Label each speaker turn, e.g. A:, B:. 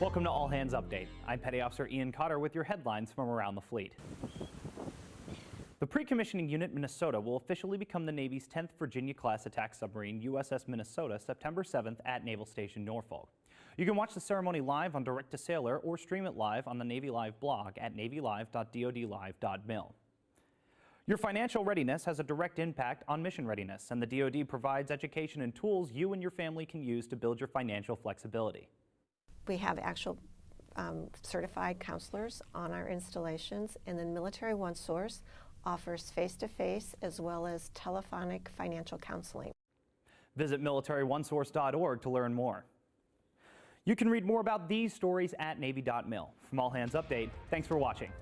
A: Welcome to All Hands Update. I'm Petty Officer Ian Cotter with your headlines from around the fleet. The Pre-Commissioning Unit Minnesota will officially become the Navy's 10th Virginia-class attack submarine USS Minnesota September 7th at Naval Station Norfolk. You can watch the ceremony live on Direct to Sailor or stream it live on the Navy Live blog at navylive.dodlive.mil. Your financial readiness has a direct impact on mission readiness, and the DoD provides education and tools you and your family can use to build your financial flexibility.
B: We have actual um, certified counselors on our installations, and then Military One Source offers face-to-face as well as telephonic financial counseling.
A: Visit militaryonesource.org to learn more. You can read more about these stories at Navy.mil. From All Hands Update, thanks for watching.